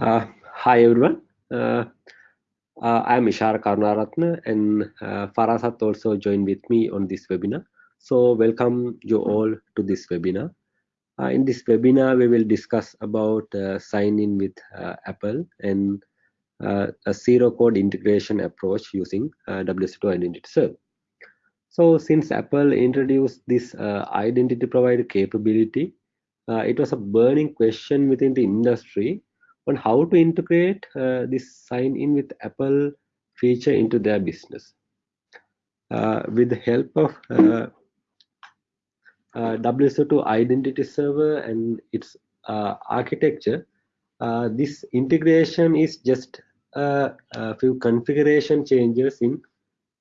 Uh, hi everyone. Uh, uh, I am Ishara Karunaratne and uh, Farasat also joined with me on this webinar. So welcome you all to this webinar. Uh, in this webinar, we will discuss about uh, sign in with Apple and a zero code integration approach using uh, WSO2 Identity Server. So since Apple introduced this identity provider capability, it was a burning question within the industry on how to integrate uh, this sign in with Apple feature into their business. Uh, with the help of uh, uh, WSO2 identity server and its uh, architecture, uh, this integration is just a, few configuration changes in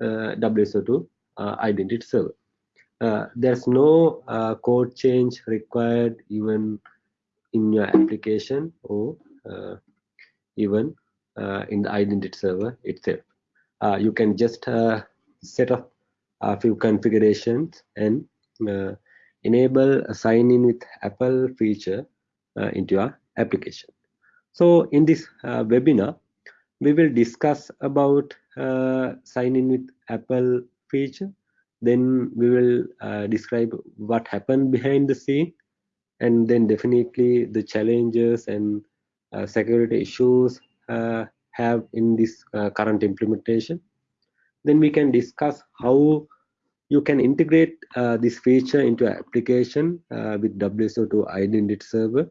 WSO2 identity server. there's no code change required even in your application or even uh, in the identity server itself. Uh, you can just set up a few configurations and enable a sign in with Apple feature into your application. So in this webinar, we will discuss about uh, sign in with Apple feature. Then we will uh, describe what happened behind the scene and then definitely the challenges and uh, security issues uh, have in this uh, current implementation. Then we can discuss how you can integrate this feature into application with WSO2 Identity Server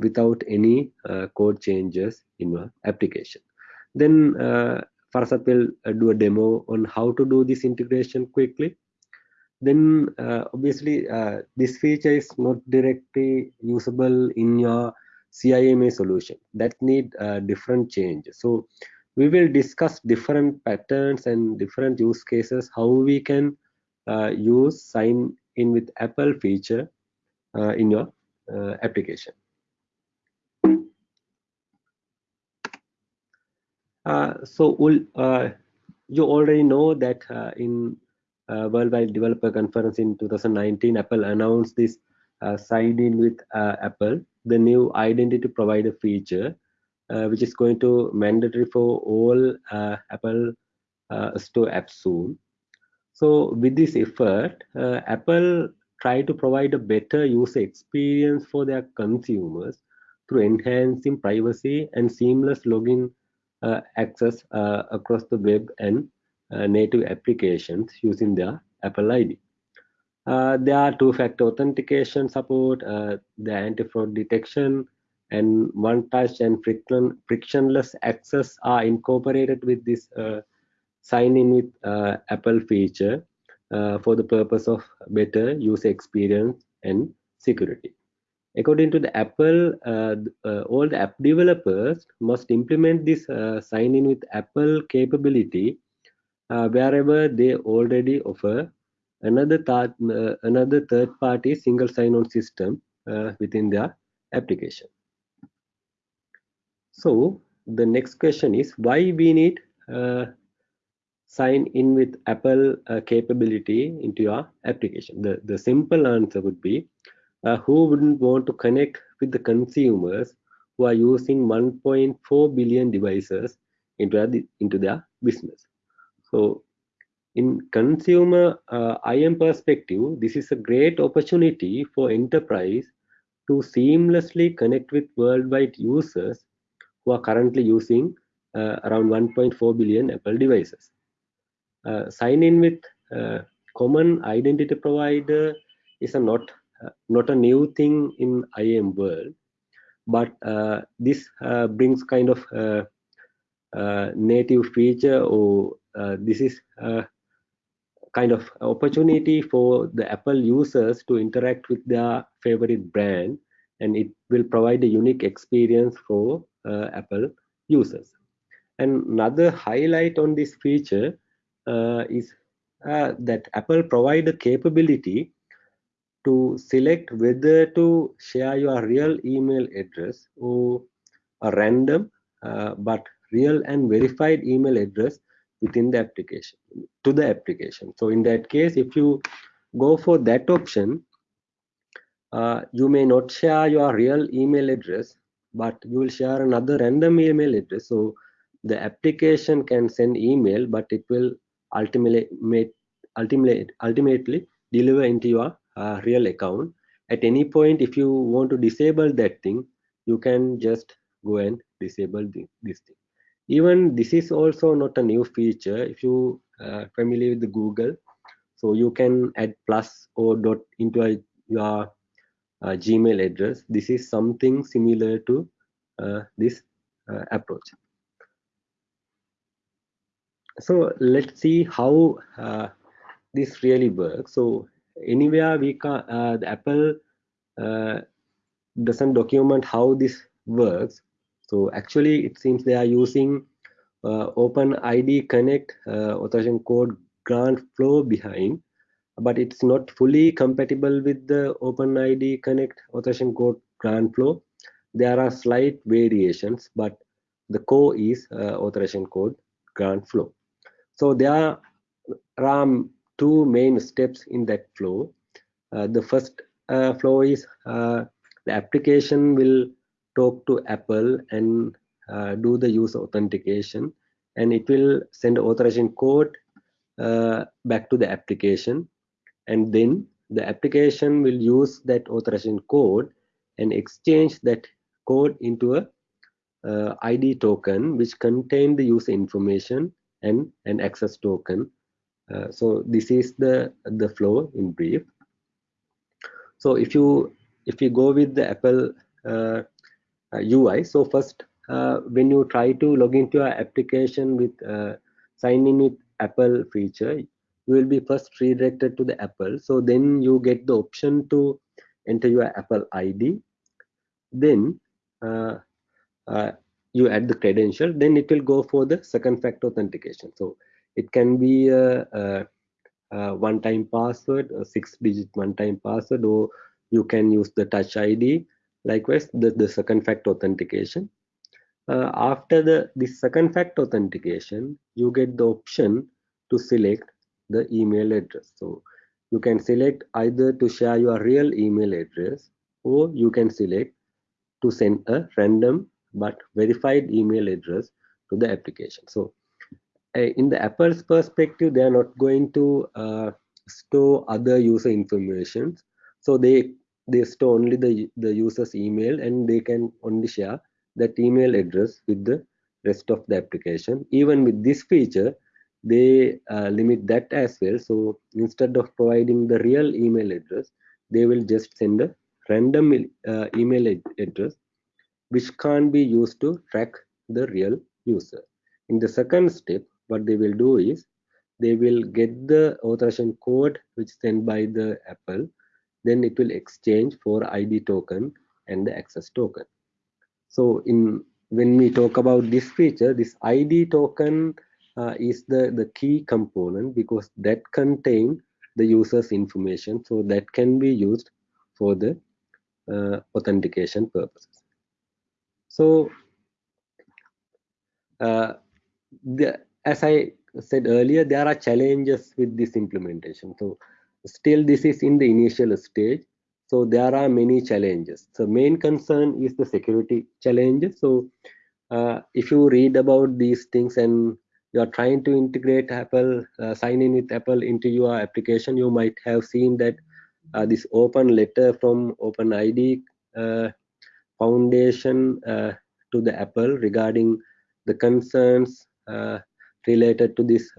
without any code changes in your application. Then Farasat will do a demo on how to do this integration quickly then uh, obviously uh, this feature is not directly usable in your CIAM solution that need uh, different changes. So we will discuss different patterns and different use cases, how we can uh, use sign in with Apple feature uh, in your uh, application. Uh, so uh, you already know that in Worldwide Developer Conference in 2019, Apple announced this sign in with Apple the new identity provider feature, uh, which is going to mandatory for all uh, Apple uh, Store apps soon. So with this effort, uh, Apple try to provide a better user experience for their consumers through enhancing privacy and seamless login uh, access uh, across the web and native applications using their Apple ID. Uh, there are two-factor authentication support, uh, the anti-fraud detection, and one-touch and friction, frictionless access are incorporated with this uh, sign-in with uh, Apple feature uh, for the purpose of better user experience and security. According to the Apple, all the app developers must implement this sign-in with Apple capability wherever they already offer another third uh, another third party single sign-on system uh, within their application. So the next question is why we need uh, sign in with apple uh, capability into your application? The the simple answer would be uh, who wouldn't want to connect with the consumers who are using 1.4 billion devices into, into their business? So in consumer uh, IM perspective, this is a great opportunity for enterprise to seamlessly connect with worldwide users who are currently using uh, around 1.4 billion Apple devices. Uh, sign in with uh, common identity provider is a not uh, not a new thing in IAM world, but uh, this brings kind of native feature or this is kind of opportunity for the Apple users to interact with their favorite brand and it will provide a unique experience for uh, Apple users. And another highlight on this feature uh, is uh, that Apple provide a capability to select whether to share your real email address or a random uh, but real and verified email address within the application to the application so in that case if you go for that option uh, you may not share your real email address but you will share another random email address. So the application can send email, but it will ultimately ultimately ultimately deliver into your uh, real account. At any point, if you want to disable that thing, you can just go and disable the, this thing. Even this is also not a new feature. If you uh, familiar with Google, so you can add plus or dot into a, your uh, Gmail address. This is something similar to uh, this uh, approach. So let's see how uh, this really works. So anywhere we can, the Apple doesn't document how this works. So actually, it seems they are using OpenID Connect authorization code grant flow behind but it's not fully compatible with the OpenID Connect authorization code grant flow. There are slight variations, but the core is uh, authorization code grant flow. So there are two main steps in that flow. Uh, the first uh, flow is uh, the application will talk to Apple and uh, do the user authentication, and it will send authorization code uh, back to the application and then the application will use that authorization code and exchange that code into a uh, ID token which contain the user information and an access token. Uh, so this is the the flow in brief. So if you if you go with the Apple uh, UI, uh, so first uh, when you try to log into your application with uh, sign in with Apple feature, you will be first redirected to the apple. So then you get the option to enter your apple id then you add the credential. Then it will go for the second factor authentication. So it can be a, a, a one time password a six digit one time password or you can use the touch id likewise the, the second factor authentication uh, after the the second factor authentication you get the option to select the email address. So you can select either to share your real email address or you can select to send a random but verified email address to the application. So uh, in the Apple's perspective, they are not going to uh, store other user information. So they they store only the the user's email and they can only share that email address with the rest of the application. Even with this feature, they uh, limit that as well so instead of providing the real email address they will just send a random uh, email address which can't be used to track the real user in the second step what they will do is they will get the authorization code which is sent by the apple then it will exchange for id token and the access token so in when we talk about this feature this id token uh, is the, the key component because that contain the user's information so that can be used for the uh, authentication purposes. So uh, the, as I said earlier, there are challenges with this implementation. So still this is in the initial stage. So there are many challenges. So main concern is the security challenges. So uh, if you read about these things and you are trying to integrate Apple, uh, sign in with Apple into your application, you might have seen that uh, this open letter from OpenID uh, Foundation uh, to the Apple regarding the concerns uh, related to this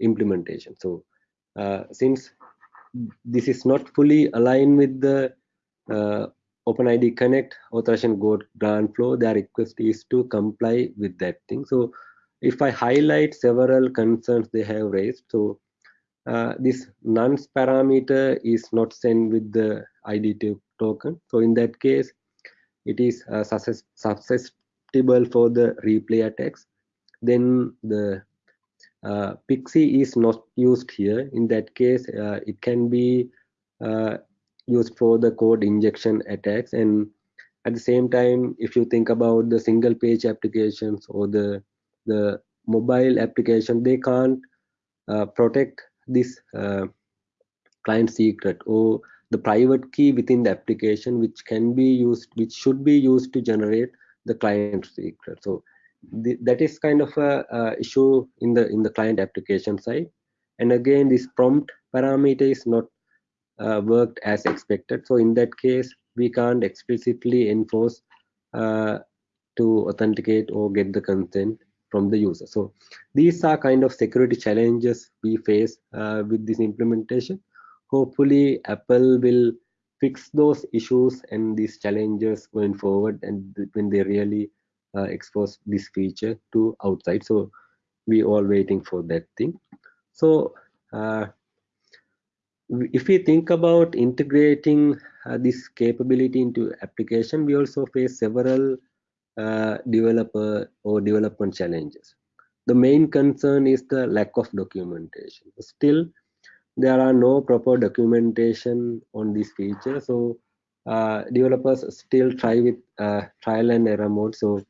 implementation. So since this is not fully aligned with the OpenID Connect authorization code grant flow, their request is to comply with that thing. So if I highlight several concerns they have raised, so uh, this nonce parameter is not sent with the ID token. So in that case, it is uh, susceptible for the replay attacks. Then the uh, PKCE is not used here. In that case, uh, it can be uh, used for the code injection attacks. And at the same time, if you think about the single page applications or the the mobile application they can't uh, protect this uh, client secret or the private key within the application which can be used which should be used to generate the client secret so the, that is kind of a, a, issue in the in the client application side. And again this prompt parameter is not uh, worked as expected. So in that case we can't explicitly enforce uh, to authenticate or get the consent from the user. So these are kind of security challenges we face uh, with this implementation. Hopefully apple will fix those issues and these challenges going forward and when they really uh, expose this feature to outside. So we all waiting for that thing. So uh, if we think about integrating uh, this capability into application we also face several uh, developer or development challenges. The main concern is the lack of documentation. Still there are no proper documentation on this feature. So uh, developers still try with uh, trial and error mode. So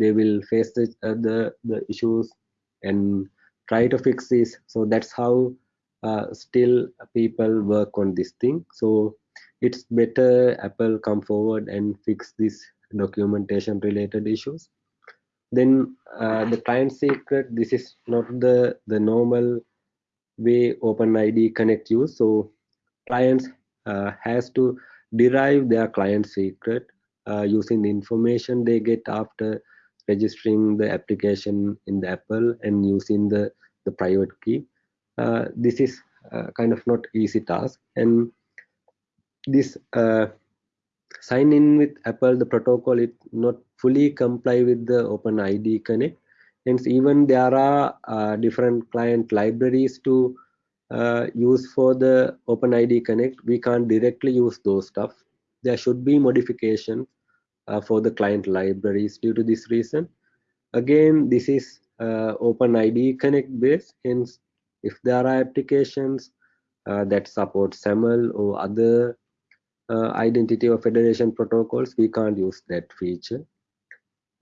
they will face the, uh, the, the issues and try to fix this. So that's how uh, still people work on this thing. So it's better apple come forward and fix this documentation related issues. Then uh, the client secret this is not the the normal way OpenID Connect use. So clients uh, has to derive their client secret uh, using the information they get after registering the application in the Apple and using the, the private key. Uh, this is uh, kind of not easy task and this uh, sign in with Apple, the protocol, it not fully comply with the OpenID Connect hence even there are uh, different client libraries to uh, use for the OpenID Connect. We can't directly use those stuff. There should be modification for the client libraries due to this reason. Again, this is uh, OpenID Connect based. Hence, if there are applications uh, that support SAML or other uh, identity or federation protocols, we can't use that feature.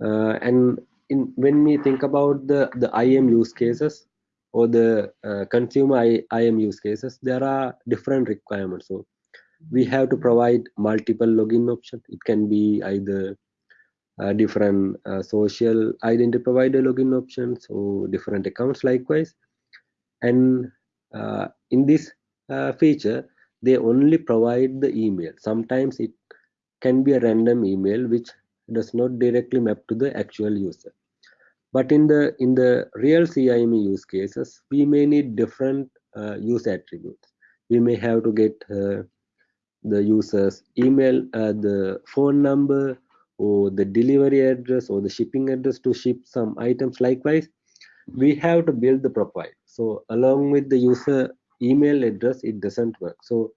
and in when we think about the the IAM use cases or the uh, consumer IAM use cases, there are different requirements. So we have to provide multiple login options. It can be either uh, different uh, social identity provider login options or different accounts likewise. And uh, in this uh, feature, they only provide the email. Sometimes it can be a random email which does not directly map to the actual user but in the in the real CIAM use cases, we may need different uh, use attributes. We may have to get the user's email, uh, the phone number, or the delivery address or the shipping address to ship some items. Likewise, we have to build the profile. So along with the user email address, it doesn't work. So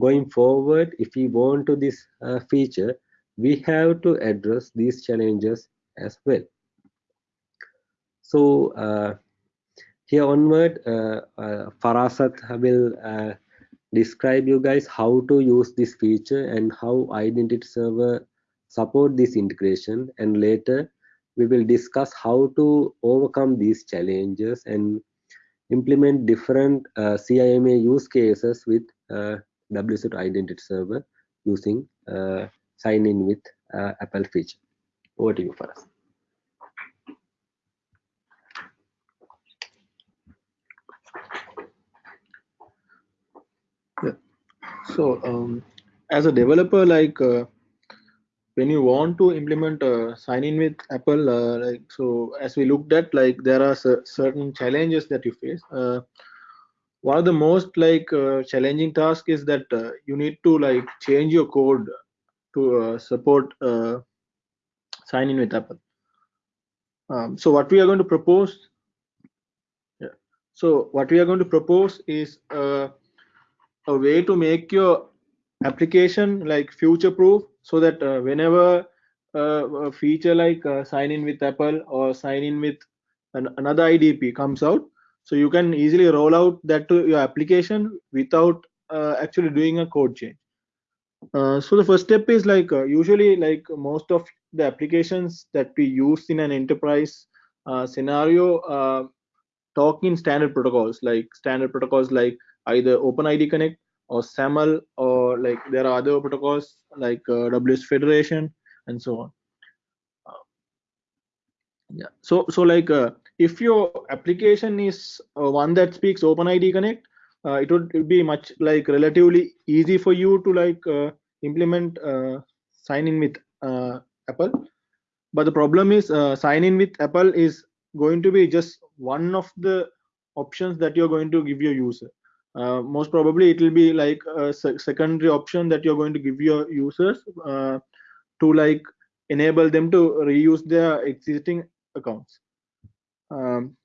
going forward, if we want to this uh, feature, we have to address these challenges as well. So uh, here onward, uh, uh, Farasat will describe you guys how to use this feature and how identity server support this integration and later we will discuss how to overcome these challenges and implement different uh, CIAM use cases with uh, WSO2 Identity Server using uh, sign in with uh, Apple feature. Over to you, Faraz. So um, as a developer, like uh, when you want to implement a sign in with Apple, uh, like so as we looked at, like there are certain challenges that you face. Uh, one of the most like uh, challenging task is that uh, you need to like change your code to uh, support sign in with Apple. Um, so what we are going to propose, yeah. So what we are going to propose is a way to make your application like future proof so that uh, whenever uh, a feature like uh, sign in with apple or sign in with an, another idp comes out so you can easily roll out that to your application without uh, actually doing a code change. Uh, so the first step is like uh, usually like most of the applications that we use in an enterprise scenario talk in standard protocols like standard protocols like either OpenID Connect or SAML or like there are other protocols like uh, WS Federation and so on. Uh, yeah. So so like uh, if your application is uh, one that speaks OpenID Connect, uh, it would be much like relatively easy for you to like implement sign in with Apple. But the problem is sign in with Apple is going to be just one of the options that you're going to give your user. Uh, most probably it will be like a se- secondary option that you're going to give your users uh, to like enable them to reuse their existing accounts. Um,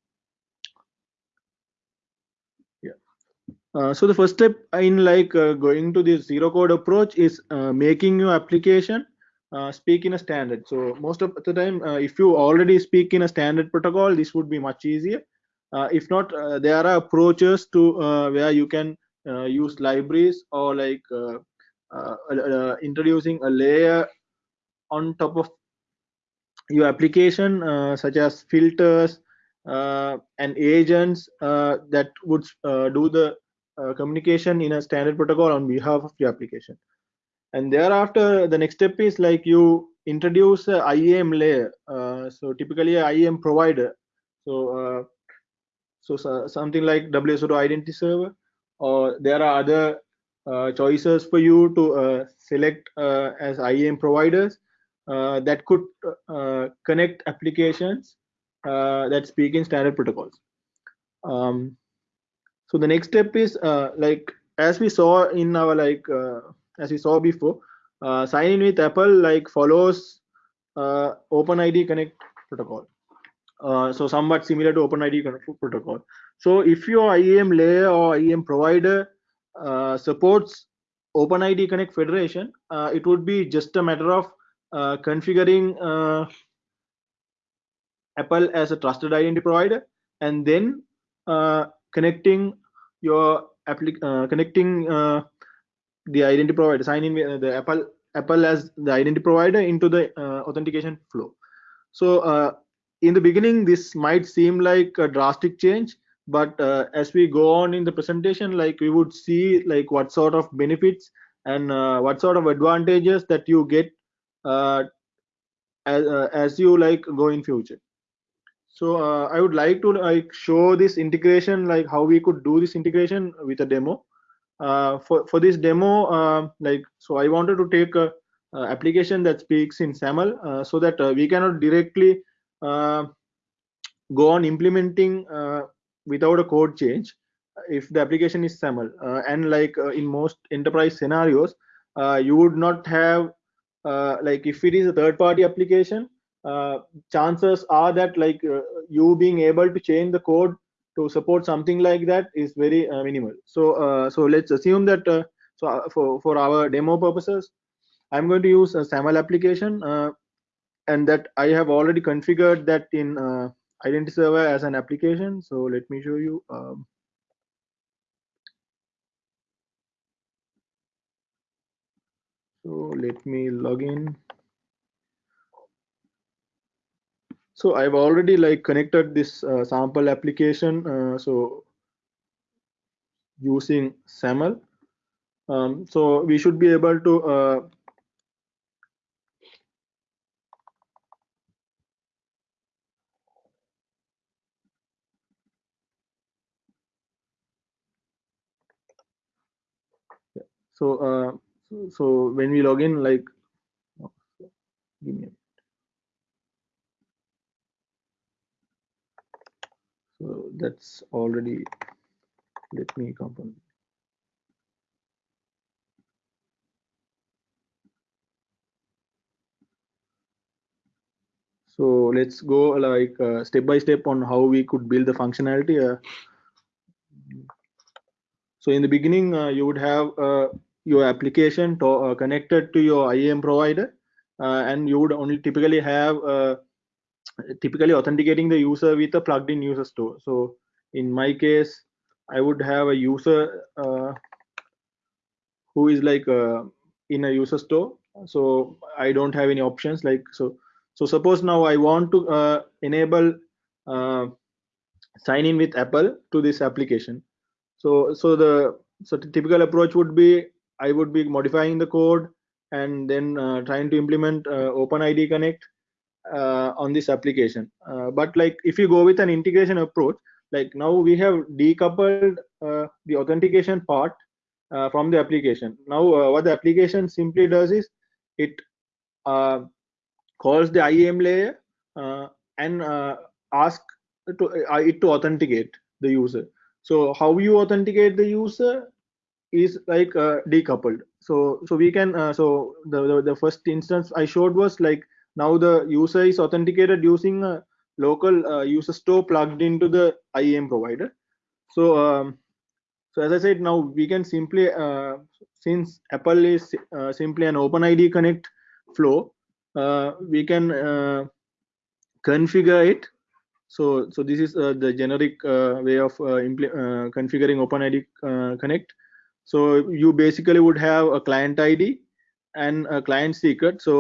yeah. Uh, so the first step in like uh, going to this zero code approach is uh, making your application uh, speak in a standard. So most of the time, if you already speak in a standard protocol, this would be much easier. Uh, if not, uh, there are approaches to uh, where you can use libraries or like introducing a layer on top of your application, such as filters and agents that would do the communication in a standard protocol on behalf of your application and thereafter the next step is like you introduce a IAM layer. Uh, so typically a IAM provider. So uh, so, so something like WSO2 identity server, or there are other uh, choices for you to uh, select uh, as IAM providers uh, that could uh, connect applications uh, that speak in standard protocols. Um, so the next step is like as we saw in our like as we saw before, sign in with Apple like follows OpenID Connect protocol. Uh, so somewhat similar to OpenID protocol. So if your IAM layer or IAM provider uh, supports OpenID Connect Federation, uh, it would be just a matter of uh, configuring uh, Apple as a trusted identity provider and then connecting your connecting the identity provider, sign in with uh, the Apple Apple as the identity provider into the authentication flow. So in the beginning, this might seem like a drastic change, but uh, as we go on in the presentation, like we would see like what sort of benefits and uh, what sort of advantages that you get uh, as, uh, as you like go in future. So uh, I would like to like show this integration, like how we could do this integration with a demo uh, for for this demo like so i wanted to take a, a application that speaks in saml so that we cannot directly go on implementing uh, without a code change if the application is saml uh, and like uh, in most enterprise scenarios uh, you would not have uh, like if it is a third party application uh, chances are that like uh, you being able to change the code to support something like that is very uh, minimal. So uh, so let's assume that uh, so uh, for for our demo purposes, I'm going to use a SAML application uh, and that I have already configured that in uh, Identity Server as an application. So let me show you. Um, so let me log in. So I've already like connected this uh, sample application. Uh, so using SAML. Um, so we should be able to so uh, so, when we log in like give me a so that's already let me component so let's go like uh, step by step on how we could build the functionality uh, so in the beginning uh, you would have uh, your application to, uh, connected to your IAM provider uh, and you would only typically have uh, typically authenticating the user with a plugged in user store. So in my case i would have a user uh, who is like uh, in a user store. So i don't have any options like so so suppose now i want to uh, enable sign in with apple to this application. So so the so the typical approach would be I would be modifying the code and then uh, trying to implement uh, OpenID Connect uh, on this application. Uh, but like if you go with an integration approach, like now we have decoupled uh, the authentication part uh, from the application. Now what the application simply does is it calls the IAM layer and ask to, it to authenticate the user. So how you authenticate the user is like uh, decoupled. So so we can uh, so the, the, the first instance I showed was like now the user is authenticated using a local uh, user store plugged into the IAM provider. So um, so as I said, now we can simply uh, since Apple is uh, simply an open id Connect flow, uh, we can configure it so so this is the generic way of configuring OpenID Connect. So you basically would have a client ID and a client secret. So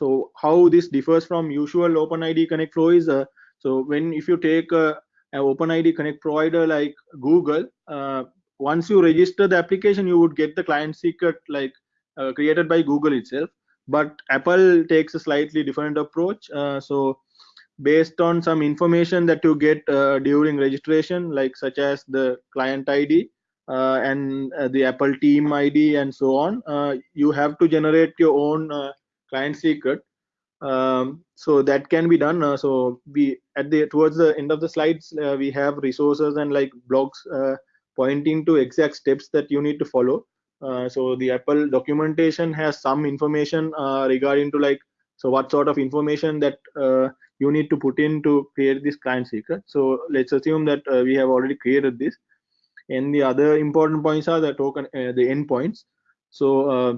so how this differs from usual OpenID Connect flow is so when if you take a, an OpenID Connect provider like Google, once you register the application, you would get the client secret like uh, created by Google itself. But Apple takes a slightly different approach. Uh, so based on some information that you get uh, during registration like such as the client id uh, and uh, the apple team id and so on uh, you have to generate your own uh, client secret um, so that can be done uh, so we at the towards the end of the slides we have resources and like blogs pointing to exact steps that you need to follow so the apple documentation has some information regarding to like so what sort of information that you need to put in to create this client secret. So let's assume that uh, we have already created this. And the other important points are the token, uh, the endpoints. So uh,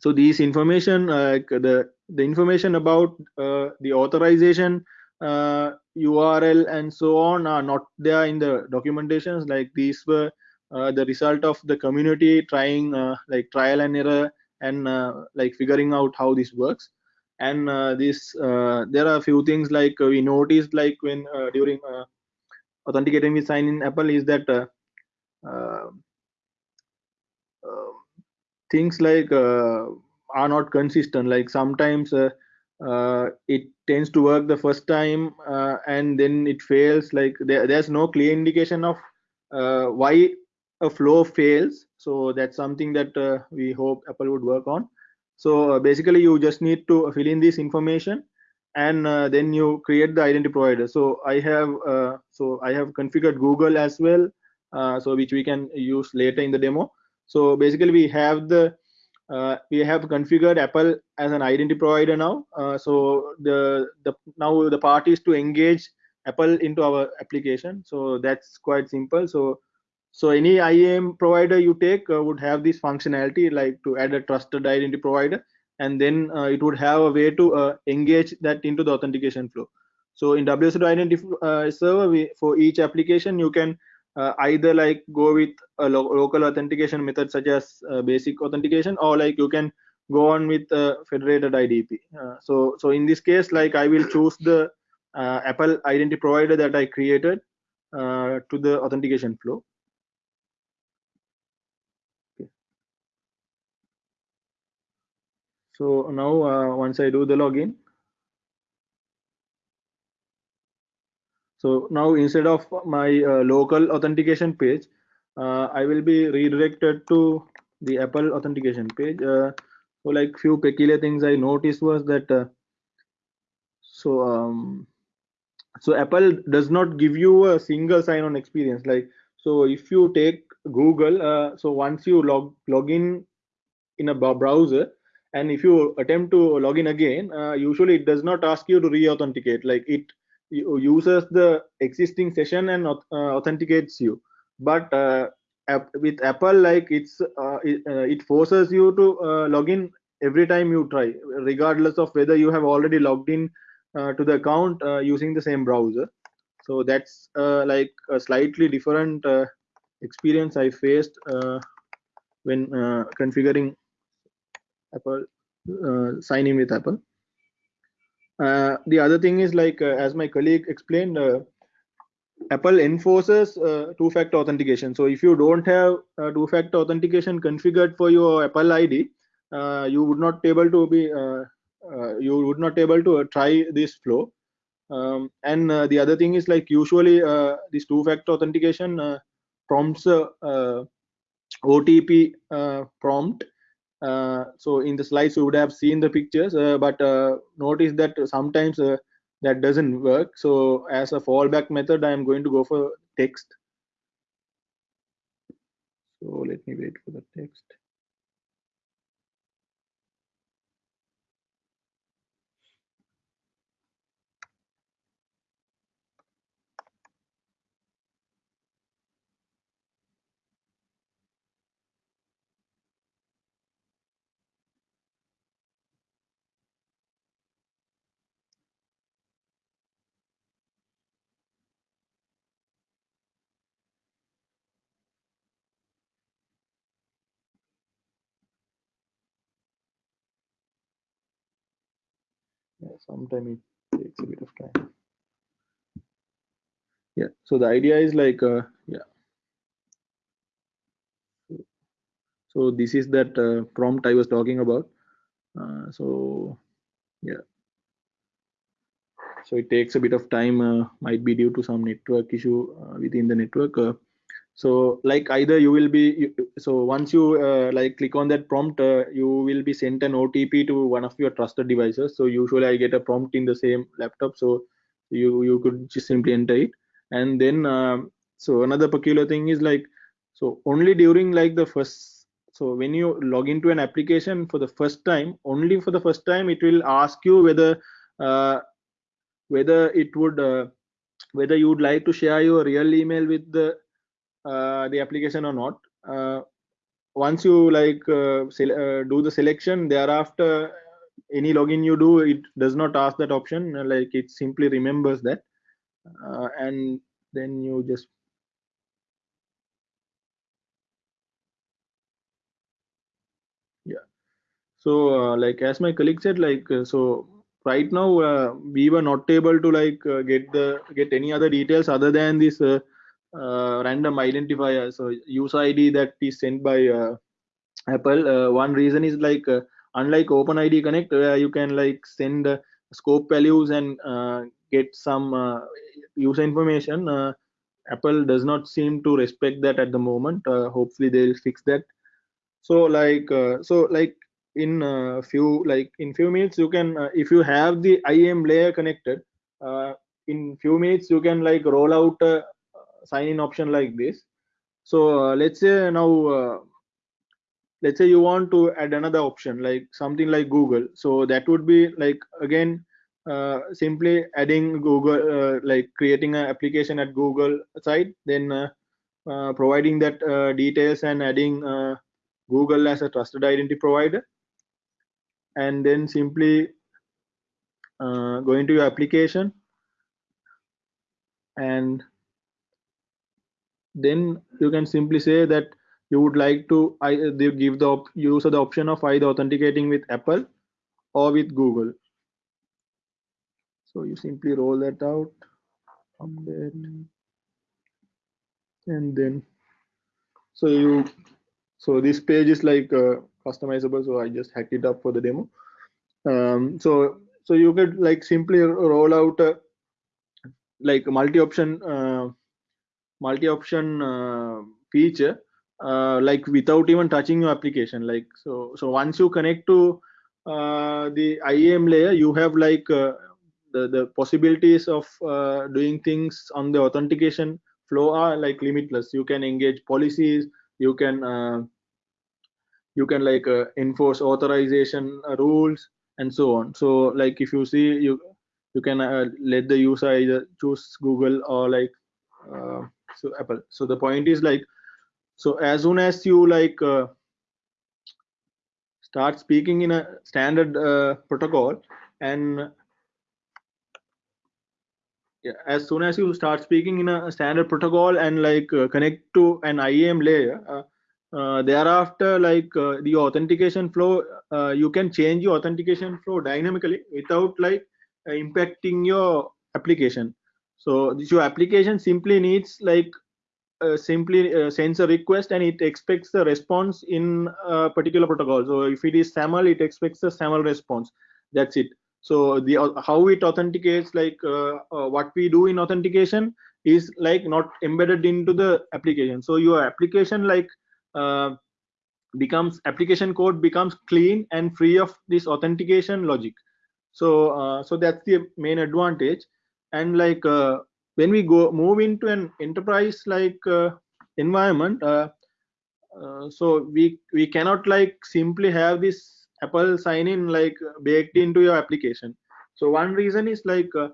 so these information, uh, the the information about uh, the authorization URL uh, and so on are not there in the documentations. Like these were the result of the community trying like trial and error and like figuring out how this works and uh, this uh, there are a few things like uh, we noticed like when during authenticating with sign in apple is that things like are not consistent. Like sometimes uh, it tends to work the first time uh, and then it fails. Like there, there's no clear indication of uh, why a flow fails. So that's something that we hope apple would work on. So uh, basically you just need to fill in this information and uh, then you create the identity provider. So i have uh, so i have configured google as well. uh, so which we can use later in the demo. So basically we have the uh, we have configured apple as an identity provider now. Uh, so the the now the part is to engage apple into our application. So that's quite simple. So so any IAM provider you take uh, would have this functionality like to add a trusted identity provider and then uh, it would have a way to uh, engage that into the authentication flow. So in WSO identity uh, server, we, for each application, you can uh, either like go with a lo local authentication method such as uh, basic authentication or like you can go on with a federated IDP. so, so in this case, like I will choose the Apple identity provider that I created to the authentication flow. So now uh, once I do the login, so now instead of my uh, local authentication page, uh, I will be redirected to the Apple authentication page. Uh, so like few peculiar things I noticed was that so um, so Apple does not give you a single sign-on experience. Like so, if you take Google, uh, so once you log log in in a browser, and if you attempt to log in again uh, usually it does not ask you to re-authenticate like it uses the existing session and uh, authenticates you but uh, with apple like it's uh, it, uh, it, forces you to uh, log in every time you try regardless of whether you have already logged in uh, to the account using the same browser so that's like a slightly different experience i faced when configuring Apple, sign in with Apple. Uh, the other thing is like, uh, as my colleague explained, Apple enforces uh, two-factor authentication. So if you don't have uh, two-factor authentication configured for your Apple ID, uh, you would not able to be uh, uh, you would not able to try this flow. Um, and the other thing is like usually this two-factor authentication prompts OTP prompt uh, so in the slides you would have seen the pictures uh, but uh, notice that sometimes that doesn't work. So as a fallback method i am going to go for text. So let me wait for the text yeah, sometimes it takes a bit of time. Yeah so the idea is like uh, yeah. So this is that uh, prompt i was talking about. Uh, so yeah. So it takes a bit of time uh, might be due to some network issue uh, within the network uh, so like either you will be so once you uh, like click on that prompt uh, you will be sent an otp to one of your trusted devices. So usually i get a prompt in the same laptop. So you you could just simply enter it. And then um, so another peculiar thing is like so only during like the first so when you log into an application for the first time only for the first time it will ask you whether uh, whether it would uh, whether you would like to share your real email with the the application or not. Uh, once you like uh, do the selection thereafter any login you do it does not ask that option like it simply remembers that and then you just yeah. So uh, like as my colleague said like uh, so right now uh, we were not able to like get the get any other details other than this uh, random identifier. So user id that is sent by uh, apple. Uh, one reason is like unlike openid connect where you can like send scope values and get some user information apple does not seem to respect that at the moment. Hopefully they'll fix that. So like uh, so like in a uh, few like in few minutes you can uh, if you have the IAM layer connected in few minutes you can like roll out sign in option like this. So uh, let's say now uh, let's say you want to add another option like something like google. So that would be like again uh, simply adding google uh, like creating an application at google site then uh, uh, providing that details and adding google as a trusted identity provider. And then simply going to your application. And then you can simply say that you would like to they give the user the option of either authenticating with Apple or with Google. So you simply roll that out there and then so you so this page is like uh, customizable so I just hacked it up for the demo. Um, so so you could like simply roll out a, like multi-option uh, multi-option uh, feature uh, like without even touching your application. Like so so once you connect to uh, the IAM layer you have like uh, the the possibilities of uh, doing things on the authentication flow are like limitless. You can engage policies you can uh, you can like enforce authorization rules and so on. So like if you see you you can let the user either choose google or like so apple. So the point is like so as soon as you like uh, start speaking in a standard uh, protocol and yeah, as soon as you start speaking in a standard protocol and like uh, connect to an IAM layer uh, uh, thereafter like uh, the authentication flow you can change your authentication flow dynamically without like impacting your application so your application simply needs like uh, simply uh, sends a request and it expects the response in a particular protocol. So if it is SAML it expects the SAML response. That's it. So the uh, how it authenticates like uh, what we do in authentication is like not embedded into the application. So your application like becomes application code becomes clean and free of this authentication logic. So so that's the main advantage and like uh, when we go move into an enterprise like uh, environment uh, uh, so we we cannot like simply have this apple sign in like baked into your application. So one reason is like uh,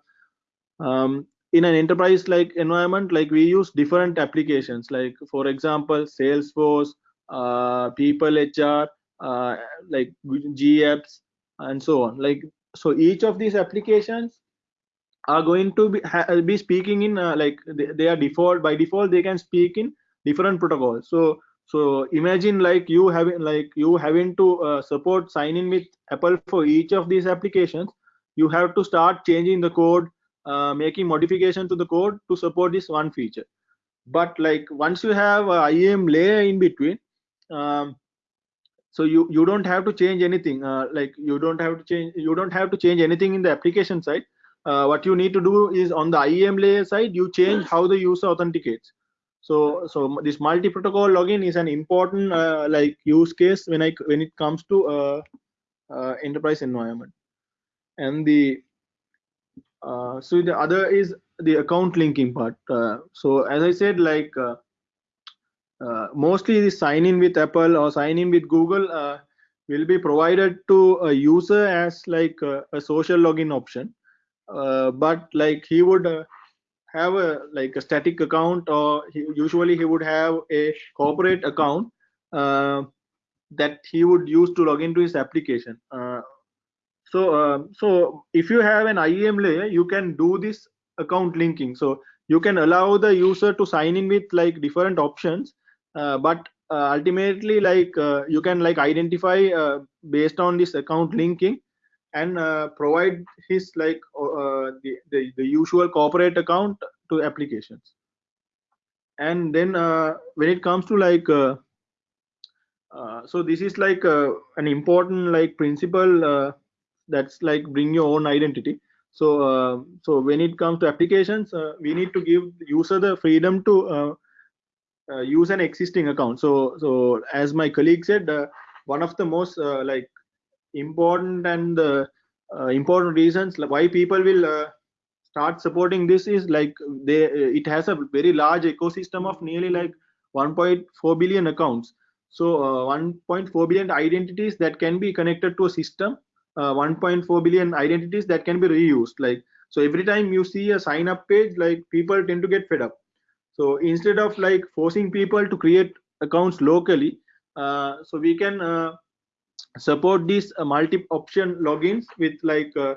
um, in an enterprise like environment like we use different applications. Like for example salesforce uh, people hr uh, like gapps and so on. Like so each of these applications are going to be, be speaking in uh, like they, they, are default by default they can speak in different protocols so so imagine like you having like you having to uh, support sign in with apple for each of these applications you have to start changing the code uh, making modification to the code to support this one feature. But like once you have a IAM layer in between um, so you you don't have to change anything uh, like you don't have to change you don't have to change anything in the application side uh, what you need to do is on the IAM layer side you change how the user authenticates. So so this multi-protocol login is an important uh, like use case when i when it comes to uh, uh, enterprise environment. And the uh, so the other is the account linking part. Uh, so as i said like mostly the sign in with apple or sign in with google will be provided to a user as like a social login option uh, but like he would have a like a static account or he, usually he would have a corporate account that he would use to log into his application. So uh, so if you have an IAM layer you can do this account linking. So you can allow the user to sign in with like different options uh, but uh, ultimately like uh, you can like identify uh, based on this account linking and uh, provide his like the, the, the usual corporate account to applications. And then when it comes to like so this is like an important like principle that's like bring your own identity. So uh, so when it comes to applications uh, we need to give user the freedom to uh, uh use an existing account. So so as my colleague said uh, one of the most uh, like important and important reasons why people will start supporting this is like they it has a very large ecosystem of nearly like 1.4 billion accounts. So 1.4 billion identities that can be connected to a system uh, 1.4 billion identities that can be reused. Like so every time you see a sign up page like people tend to get fed up. So instead of like forcing people to create accounts locally uh, so we can uh, support these uh, multi option logins with like uh,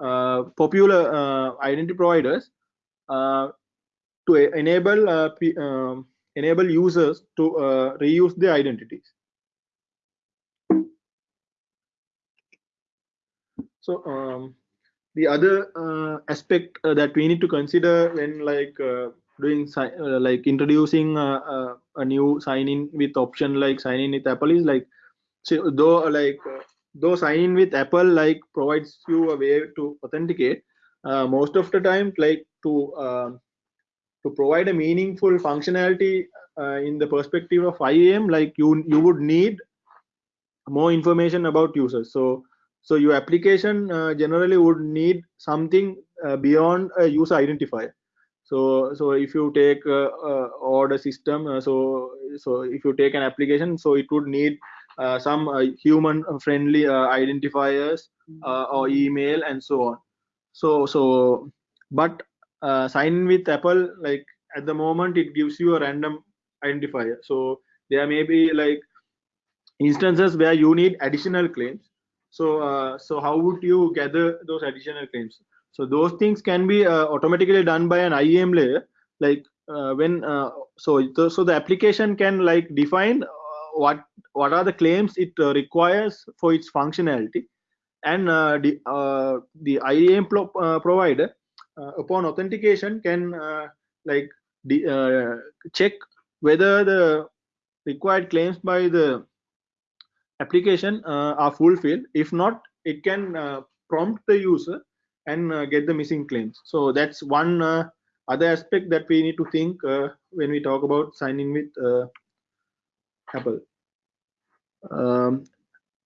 uh, popular identity providers to enable um, enable users to reuse their identities. So um, the other uh, aspect uh, that we need to consider when like uh, doing like introducing a new sign in with option like sign in with Apple is like so though like though sign with Apple like provides you a way to authenticate most of the time like to um, to provide a meaningful functionality in the perspective of IAM like you you would need more information about users. So so your application uh, generally would need something uh, beyond a user identifier. So so if you take uh, uh order system uh, so so if you take an application so it would need uh, some human friendly identifiers or email and so on so so but sign with apple like at the moment it gives you a random identifier so there may be like instances where you need additional claims so, uh, so how would you gather those additional claims? So those things can be uh, automatically done by an IAM layer. Like uh, when uh, so so the application can like define uh, what what are the claims it uh, requires for its functionality, and uh, the uh, the IAM pro uh, provider uh, upon authentication can uh, like uh, check whether the required claims by the application are fulfilled. If not it can prompt the user and get the missing claims. So that's one other aspect that we need to think when we talk about signing with um,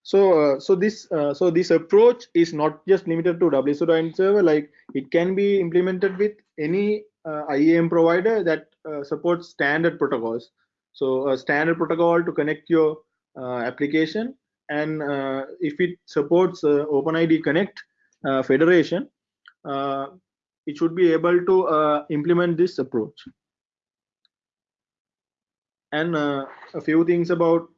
so uh, so this uh, so this approach is not just limited to WSO2 server like it can be implemented with any uh, IAM provider that uh, supports standard protocols. So a standard protocol to connect your uh, application and uh, if it supports OpenID Connect federation it should be able to implement this approach and a few things about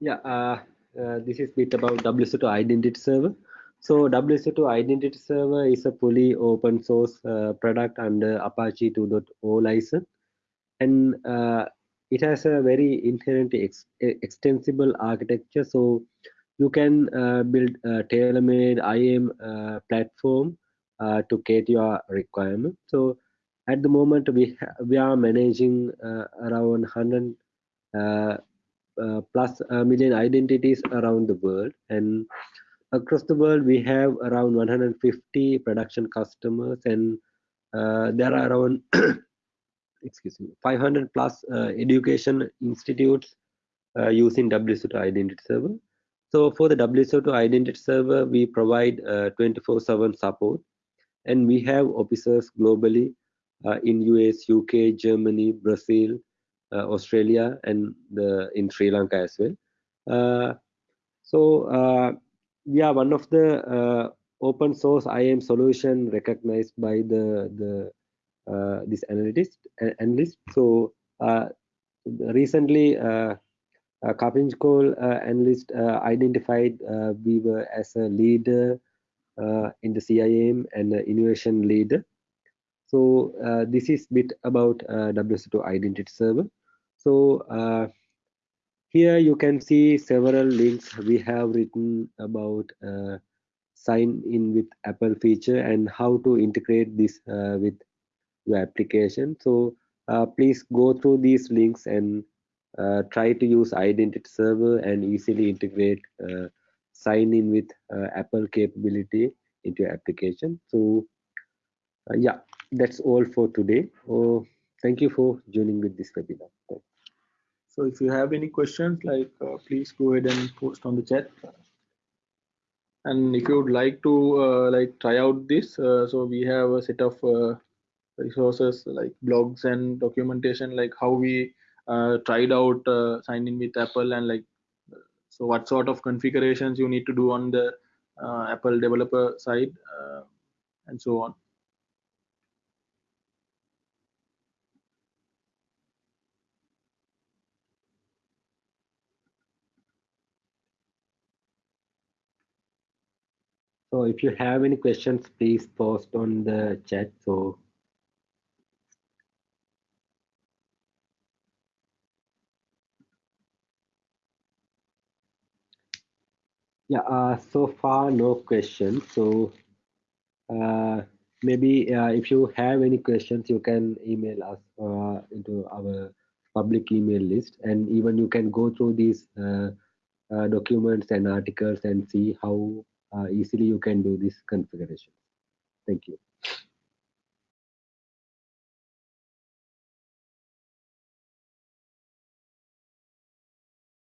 yeah uh, uh, this is bit about WSO2 identity server. So WSO2 identity server is a fully open source uh, product under Apache 2.0 license. And uh, it has a very inherently ex extensible architecture. So you can uh, build a tailor-made IAM uh, platform to cater your requirement. So at the moment we we are managing around 100 uh, plus a million identities around the world. And across the world we have around 150 production customers and uh, there are around excuse me 500 plus uh, education institutes uh, using WSO2 identity server. So for the WSO2 identity server we provide 24/7 uh, support. And we have officers globally uh, in US UK Germany Brazil uh, Australia and the in Sri Lanka as well. Uh, so uh, we are one of the open source IAM solution recognized by the the this analyst analyst. So recently. Uh, uh, analyst uh, identified uh, Weaver as a leader in the CIAM and innovation leader. So this is bit about WSO2 identity server. So uh, here you can see several links we have written about uh, sign in with Apple feature and how to integrate this uh, with your application. So uh, please go through these links and uh, try to use identity server and easily integrate uh, sign in with Apple capability into your application. So yeah, that's all for today. Oh, thank you for joining with this webinar. So if you have any questions, like uh, please go ahead and post on the chat. And if you would like to uh, like try out this, uh, so we have a set of uh, resources like blogs and documentation, like how we uh, tried out uh, sign in with Apple and like so what sort of configurations you need to do on the Apple developer side and so on. So if you have any questions, please post on the chat. So yeah, uh, so far no questions. So uh, maybe uh, if you have any questions, you can email us uh, into our public email list, and even you can go through these uh, uh, documents and articles and see how Uh, easily you can do this configuration. Thank you.